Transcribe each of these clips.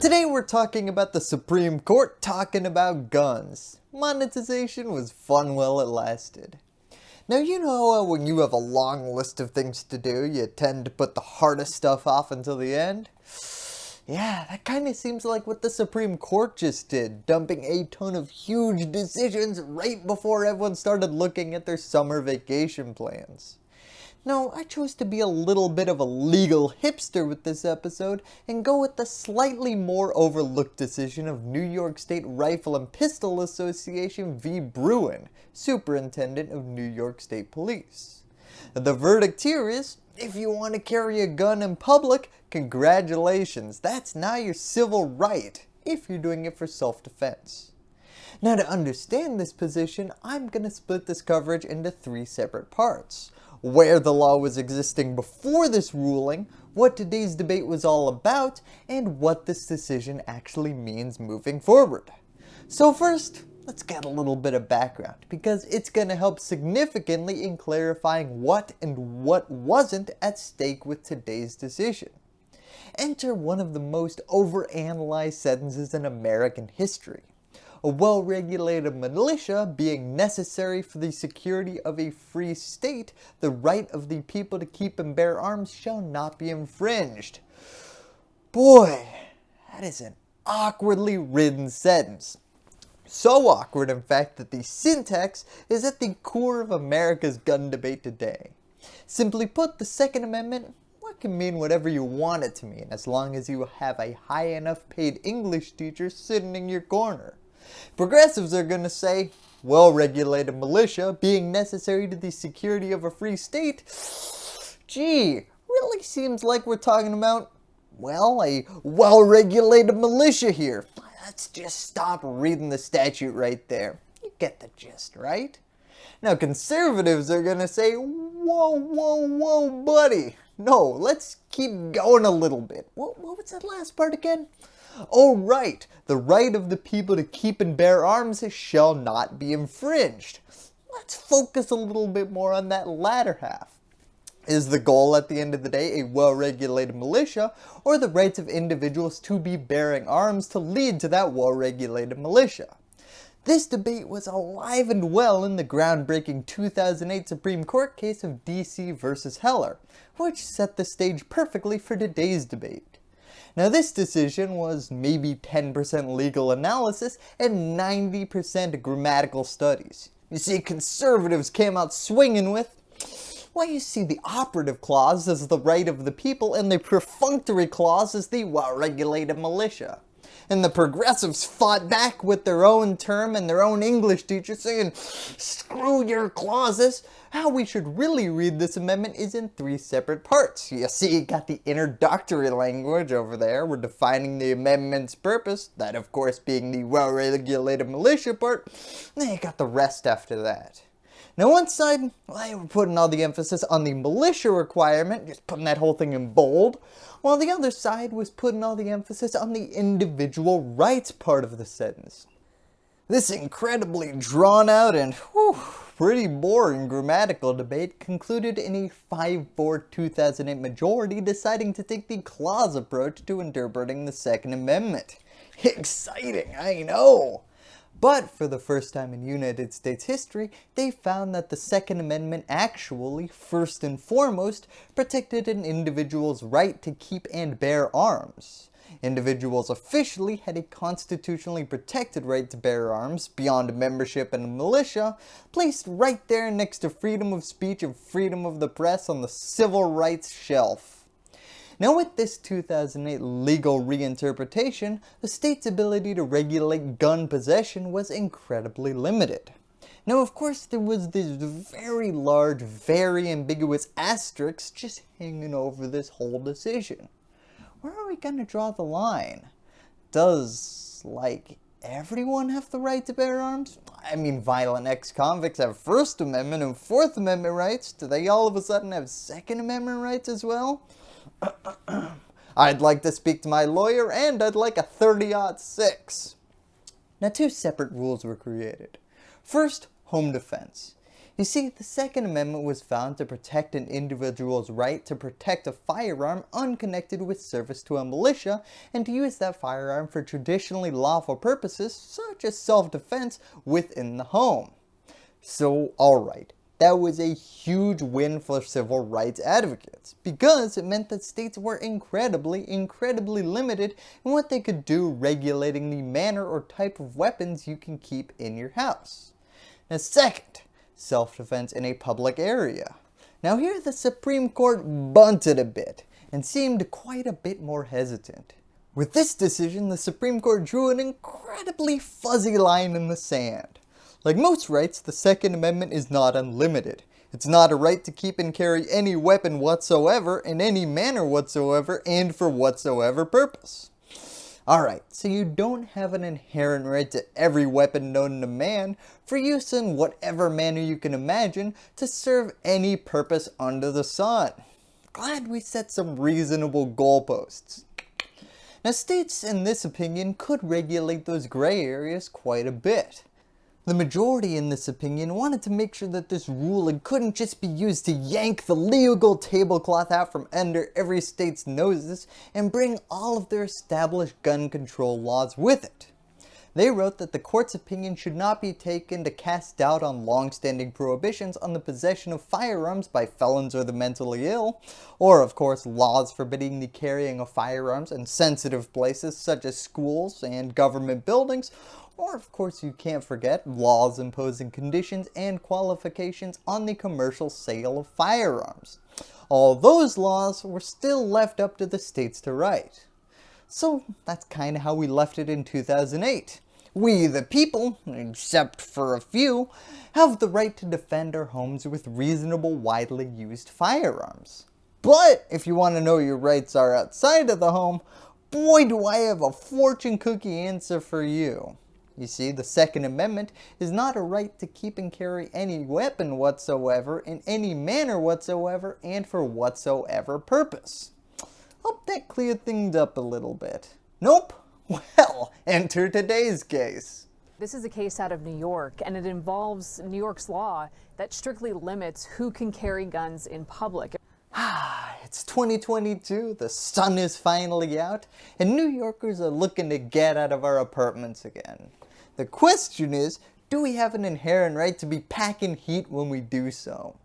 Today we're talking about the Supreme Court talking about guns. Monetization was fun while it lasted. Now you know how when you have a long list of things to do, you tend to put the hardest stuff off until the end? Yeah, that kind of seems like what the Supreme Court just did, dumping a ton of huge decisions right before everyone started looking at their summer vacation plans. Now, I chose to be a little bit of a legal hipster with this episode and go with the slightly more overlooked decision of New York State Rifle and Pistol Association v. Bruen, Superintendent of New York State Police. The verdict here is, if you want to carry a gun in public, congratulations, that's now your civil right, if you're doing it for self-defense. Now to understand this position, I'm going to split this coverage into three separate parts. Where the law was existing before this ruling, what today's debate was all about, and what this decision actually means moving forward. So first, let's get a little bit of background because it's going to help significantly in clarifying what and what wasn't at stake with today's decision. Enter one of the most overanalyzed sentences in American history. A well-regulated militia being necessary for the security of a free state, the right of the people to keep and bear arms shall not be infringed. Boy, that is an awkwardly written sentence. So awkward in fact that the syntax is at the core of America's gun debate today. Simply put, the Second Amendment what can mean whatever you want it to mean as long as you have a high enough paid English teacher sitting in your corner. Progressives are going to say, well-regulated militia being necessary to the security of a free state, gee, really seems like we're talking about, well, a well-regulated militia here. Let's just stop reading the statute right there. You get the gist, right? Now conservatives are going to say, whoa, whoa, whoa, buddy. No, let's keep going a little bit. What, what was that last part again? Oh right, the right of the people to keep and bear arms shall not be infringed. Let's focus a little bit more on that latter half. Is the goal at the end of the day a well-regulated militia or the rights of individuals to be bearing arms to lead to that well-regulated militia? This debate was alive and well in the groundbreaking 2008 Supreme Court case of DC versus Heller, which set the stage perfectly for today's debate. Now this decision was maybe 10% legal analysis and 90% grammatical studies. You see, conservatives came out swinging with well, you see the operative clause as the right of the people and the prefatory clause as the well-regulated militia. And the progressives fought back with their own term and their own English teacher saying, screw your clauses. How we should really read this amendment is in three separate parts. You see, got the introductory language over there. We're defining the amendment's purpose, that of course being the well-regulated militia part. Then you got the rest after that. Now one side, well, they were putting all the emphasis on the militia requirement, just putting that whole thing in bold, while the other side was putting all the emphasis on the individual rights part of the sentence. This incredibly drawn out and whew, pretty boring grammatical debate concluded in a 5-4 2008 majority deciding to take the clause approach to interpreting the Second Amendment. Exciting, I know! But for the first time in United States history, they found that the Second Amendment actually, first and foremost, protected an individual's right to keep and bear arms. Individuals officially had a constitutionally protected right to bear arms beyond membership in a militia, placed right there next to freedom of speech and freedom of the press on the civil rights shelf. Now with this 2008 legal reinterpretation, the state's ability to regulate gun possession was incredibly limited. Now of course there was this very large, very ambiguous asterisk just hanging over this whole decision. Where are we going to draw the line? Does, like, everyone have the right to bear arms? I mean, violent ex-convicts have First Amendment and Fourth Amendment rights. Do they all of a sudden have Second Amendment rights as well? I'd like to speak to my lawyer and I'd like a 30-06. Now two separate rules were created. First, home defense. You see, the Second Amendment was found to protect an individual's right to protect a firearm unconnected with service to a militia and to use that firearm for traditionally lawful purposes such as self-defense within the home. So alright, that was a huge win for civil rights advocates because it meant that states were incredibly, incredibly limited in what they could do regulating the manner or type of weapons you can keep in your house. Now second, self-defense in a public area. Now here the Supreme Court bunted a bit and seemed quite a bit more hesitant. With this decision, the Supreme Court drew an incredibly fuzzy line in the sand. Like most rights, the Second Amendment is not unlimited. It's not a right to keep and carry any weapon whatsoever in any manner whatsoever and for whatsoever purpose. Alright, so you don't have an inherent right to every weapon known to man for use in whatever manner you can imagine to serve any purpose under the sun. Glad we set some reasonable goalposts. Now states in this opinion could regulate those gray areas quite a bit. The majority in this opinion wanted to make sure that this ruling couldn't just be used to yank the legal tablecloth out from under every state's noses and bring all of their established gun control laws with it. They wrote that the court's opinion should not be taken to cast doubt on long-standing prohibitions on the possession of firearms by felons or the mentally ill, or of course laws forbidding the carrying of firearms in sensitive places such as schools and government buildings, or of course you can't forget laws imposing conditions and qualifications on the commercial sale of firearms. All those laws were still left up to the states to write. So that's kind of how we left it in 2008. We the people, except for a few, have the right to defend our homes with reasonable widely used firearms. But if you want to know your rights are outside of the home, boy do I have a fortune cookie answer for you. You see, the Second Amendment is not a right to keep and carry any weapon whatsoever in any manner whatsoever and for whatsoever purpose. Hope that cleared things up a little bit. Nope? Well, enter today's case. This is a case out of New York, and it involves New York's law that strictly limits who can carry guns in public. Ah, it's 2022, the sun is finally out, and New Yorkers are looking to get out of our apartments again. The question is, do we have an inherent right to be packing heat when we do so?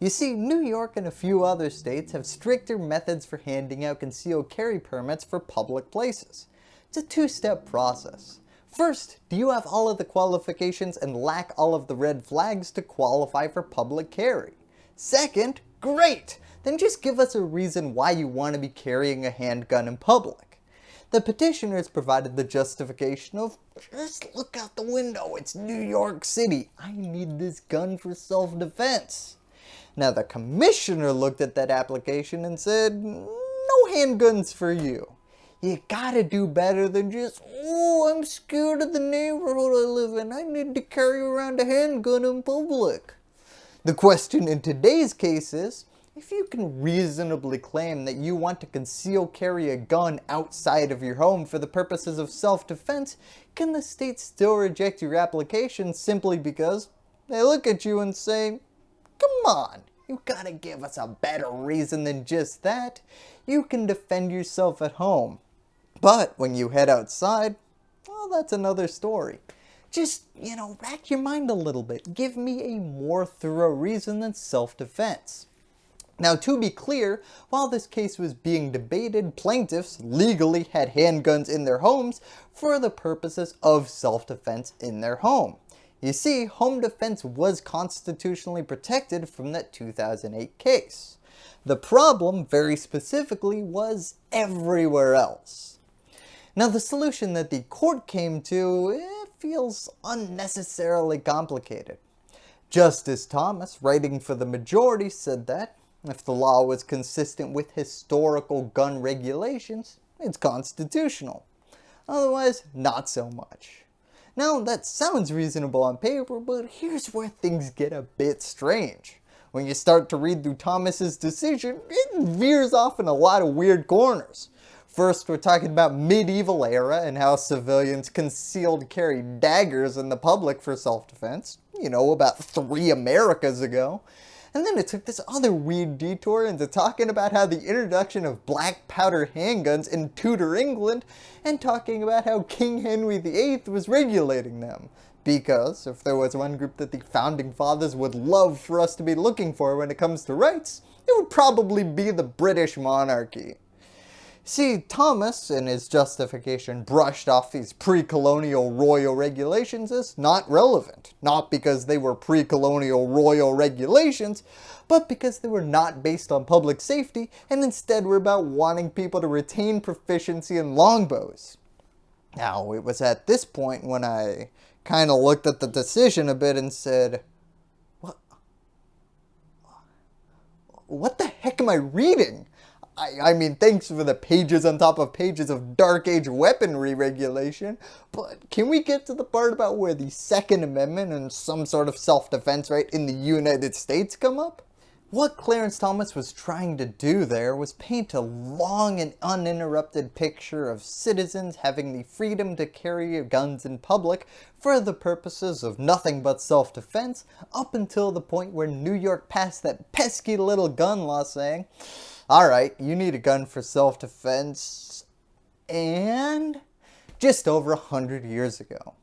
You see, New York and a few other states have stricter methods for handing out concealed carry permits for public places. It's a two-step process. First, do you have all of the qualifications and lack all of the red flags to qualify for public carry? Second, great! Then just give us a reason why you want to be carrying a handgun in public. The petitioners provided the justification of, just look out the window, it's New York City, I need this gun for self-defense. Now the commissioner looked at that application and said, no handguns for you. You gotta do better than just, oh, I'm scared of the neighborhood I live in, I need to carry around a handgun in public. The question in today's case is, if you can reasonably claim that you want to conceal carry a gun outside of your home for the purposes of self-defense, can the state still reject your application simply because they look at you and say, come on, you gotta give us a better reason than just that. You can defend yourself at home. But when you head outside, well, that's another story. Just, you know, rack your mind a little bit. Give me a more thorough reason than self-defense. Now to be clear, while this case was being debated, plaintiffs legally had handguns in their homes for the purposes of self-defense in their home. You see, home defense was constitutionally protected from that 2008 case. The problem, very specifically, was everywhere else. Now the solution that the court came to, it feels unnecessarily complicated. Justice Thomas, writing for the majority, said that if the law was consistent with historical gun regulations, it's constitutional. Otherwise, not so much. Now, that sounds reasonable on paper, but here's where things get a bit strange. When you start to read through Thomas's decision, it veers off in a lot of weird corners. First, we're talking about medieval era and how civilians concealed carry daggers in the public for self-defense, you know, about three Americas ago. And then it took this other weird detour into talking about how the introduction of black powder handguns in Tudor England and talking about how King Henry VIII was regulating them. Because if there was one group that the founding fathers would love for us to be looking for when it comes to rights, it would probably be the British monarchy. See, Thomas, in his justification, brushed off these pre-colonial royal regulations as not relevant. Not because they were pre-colonial royal regulations, but because they were not based on public safety and instead were about wanting people to retain proficiency in longbows. Now, it was at this point when I kind of looked at the decision a bit and said, what, what the heck am I reading? I, I mean, thanks for the pages on top of pages of Dark Age weaponry regulation, but can we get to the part about where the Second Amendment and some sort of self-defense right in the United States come up? What Clarence Thomas was trying to do there was paint a long and uninterrupted picture of citizens having the freedom to carry guns in public for the purposes of nothing but self-defense up until the point where New York passed that pesky little gun law saying, Alright, you need a gun for self-defense, and just over a hundred years ago.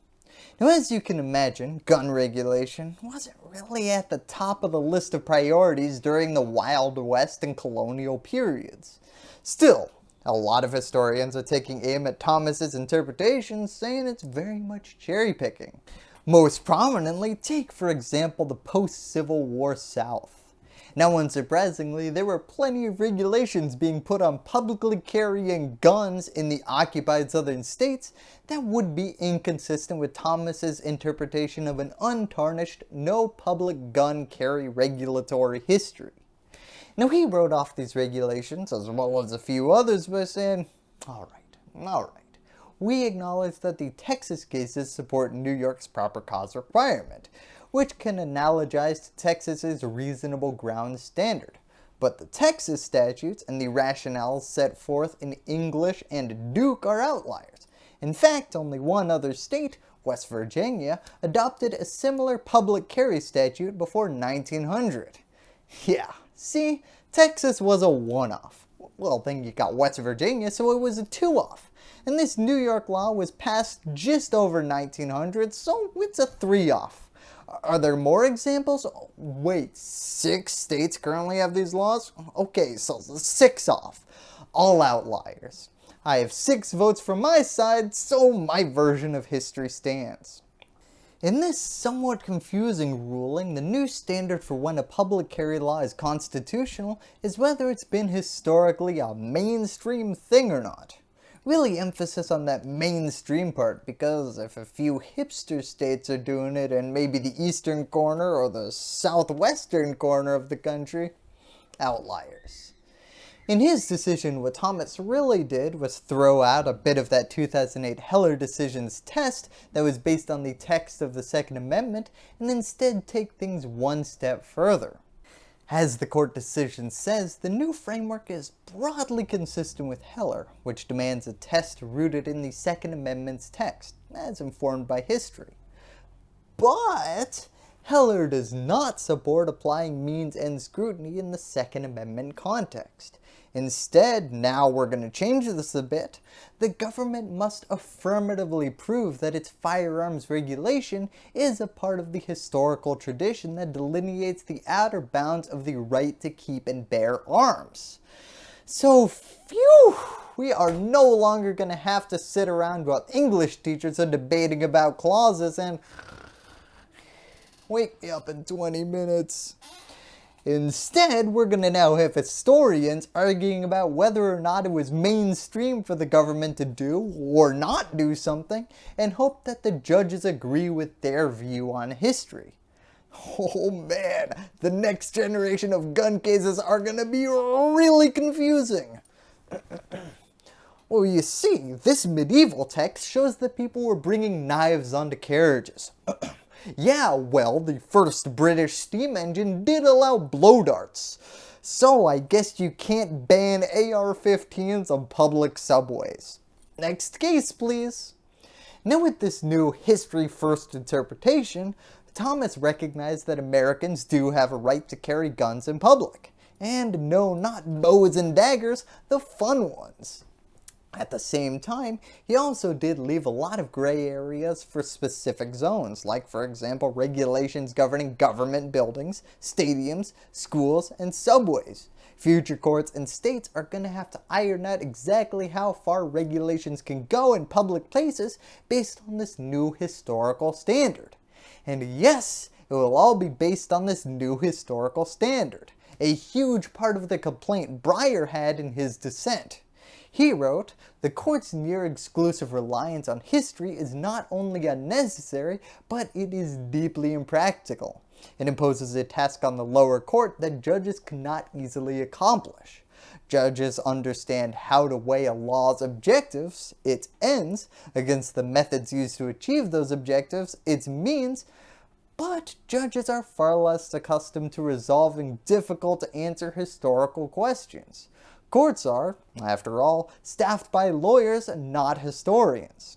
Now as you can imagine, gun regulation wasn't really at the top of the list of priorities during the Wild West and colonial periods. Still, a lot of historians are taking aim at Thomas's interpretation saying it's very much cherry picking. Most prominently, take for example the post-Civil War South. Now unsurprisingly, there were plenty of regulations being put on publicly carrying guns in the occupied southern states that would be inconsistent with Thomas's interpretation of an untarnished, no public gun carry regulatory history. Now he wrote off these regulations as well as a few others by saying, alright, alright, we acknowledge that the Texas cases support New York's proper cause requirement, which can analogize to Texas's reasonable ground standard. But the Texas statutes and the rationales set forth in English and Duke are outliers. In fact, only one other state, West Virginia, adopted a similar public carry statute before 1900. Yeah, see, Texas was a one-off. Well, then you got West Virginia, so it was a two-off. And this New York law was passed just over 1900, so it's a three-off. Are there more examples? Wait, six states currently have these laws? Okay, so six off. All outliers. I have six votes from my side, so my version of history stands. In this somewhat confusing ruling, the new standard for when a public carry law is constitutional is whether it's been historically a mainstream thing or not really emphasis on that mainstream part because if a few hipster states are doing it and maybe the eastern corner or the southwestern corner of the country, outliers. In his decision, what Thomas really did was throw out a bit of that 2008 Heller decisions test that was based on the text of the Second Amendment and instead take things one step further. As the court decision says, the new framework is broadly consistent with Heller, which demands a test rooted in the Second Amendment's text, as informed by history. But Heller does not support applying means-end scrutiny in the Second Amendment context. Instead, now we're going to change this a bit, the government must affirmatively prove that its firearms regulation is a part of the historical tradition that delineates the outer bounds of the right to keep and bear arms. So, phew, we are no longer going to have to sit around while English teachers are debating about clauses and wake me up in 20 minutes. Instead, we're going to now have historians arguing about whether or not it was mainstream for the government to do or not do something and hope that the judges agree with their view on history. Oh man, the next generation of gun cases are going to be really confusing. well, you see, this medieval text shows that people were bringing knives onto carriages. Yeah, well, the first British steam engine did allow blow darts. So I guess you can't ban AR-15s on public subways. Next case please. Now with this new history first interpretation, Thomas recognized that Americans do have a right to carry guns in public. And no, not bows and daggers, the fun ones. At the same time, he also did leave a lot of gray areas for specific zones, like for example regulations governing government buildings, stadiums, schools, and subways. Future courts and states are going to have to iron out exactly how far regulations can go in public places based on this new historical standard. And yes, it will all be based on this new historical standard, a huge part of the complaint Breyer had in his dissent. He wrote, the court's near exclusive reliance on history is not only unnecessary, but it is deeply impractical. It imposes a task on the lower court that judges cannot easily accomplish. Judges understand how to weigh a law's objectives, its ends, against the methods used to achieve those objectives, its means, but judges are far less accustomed to resolving difficult to answer historical questions. Courts are, after all, staffed by lawyers, not historians.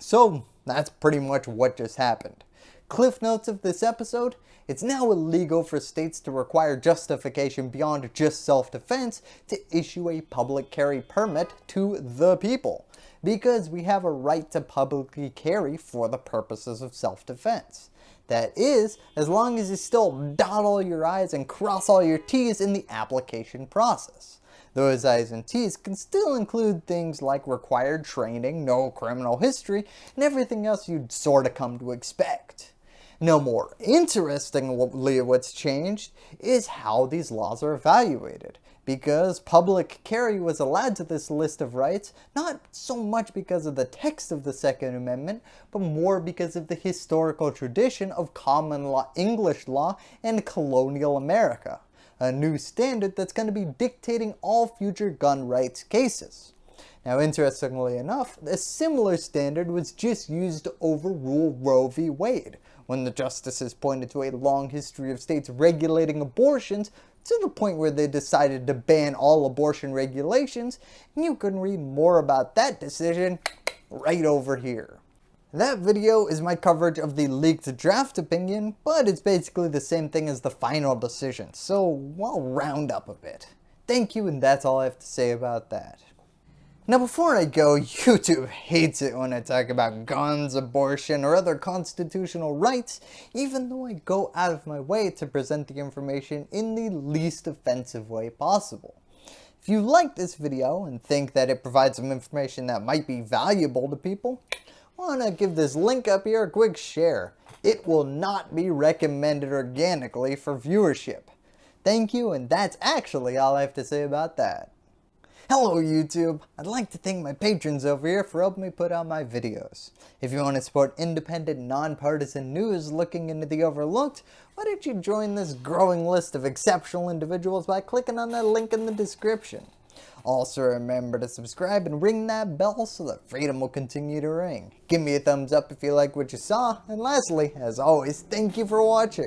So that's pretty much what just happened. Cliff notes of this episode, it's now illegal for states to require justification beyond just self-defense to issue a public carry permit to the people, because we have a right to publicly carry for the purposes of self-defense. That is, as long as you still dot all your I's and cross all your T's in the application process. Those I's and T's can still include things like required training, no criminal history, and everything else you'd sorta come to expect. No more interestingly what's changed is how these laws are evaluated because public carry was allowed to this list of rights not so much because of the text of the Second Amendment, but more because of the historical tradition of common law English law and colonial America a new standard that's going to be dictating all future gun rights cases. Now interestingly enough, a similar standard was just used to overrule Roe v. Wade, when the justices pointed to a long history of states regulating abortions to the point where they decided to ban all abortion regulations, and you can read more about that decision right over here. That video is my coverage of the leaked draft opinion, but it's basically the same thing as the final decision, so I'll round up a bit. Thank you and that's all I have to say about that. Now before I go, YouTube hates it when I talk about guns, abortion, or other constitutional rights, even though I go out of my way to present the information in the least offensive way possible. If you like this video and think that it provides some information that might be valuable to people, want to give this link up here a quick share. It will not be recommended organically for viewership. Thank you and that's actually all I have to say about that. Hello YouTube! I'd like to thank my patrons over here for helping me put out my videos. If you want to support independent, nonpartisan news looking into the overlooked, why don't you join this growing list of exceptional individuals by clicking on that link in the description. Also remember to subscribe and ring that bell so that freedom will continue to ring. Give me a thumbs up if you like what you saw, and lastly, as always, thank you for watching.